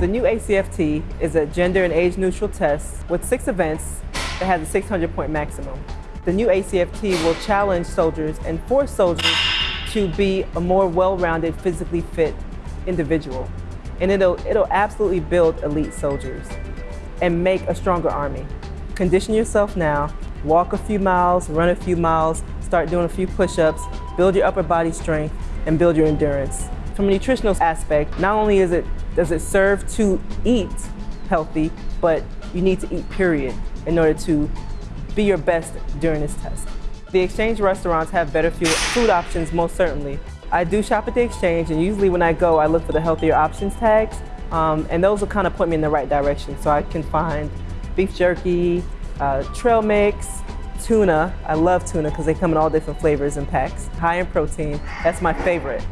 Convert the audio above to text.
The new ACFT is a gender and age neutral test with six events that has a 600 point maximum. The new ACFT will challenge soldiers and force soldiers to be a more well-rounded, physically fit individual. And it'll, it'll absolutely build elite soldiers and make a stronger army. Condition yourself now, walk a few miles, run a few miles, start doing a few push-ups, build your upper body strength, and build your endurance. From a nutritional aspect, not only is it, does it serve to eat healthy, but you need to eat period in order to be your best during this test. The Exchange restaurants have better food options, most certainly. I do shop at the Exchange, and usually when I go, I look for the healthier options tags, um, and those will kind of put me in the right direction so I can find beef jerky, uh, trail mix, tuna. I love tuna because they come in all different flavors and packs. High in protein, that's my favorite.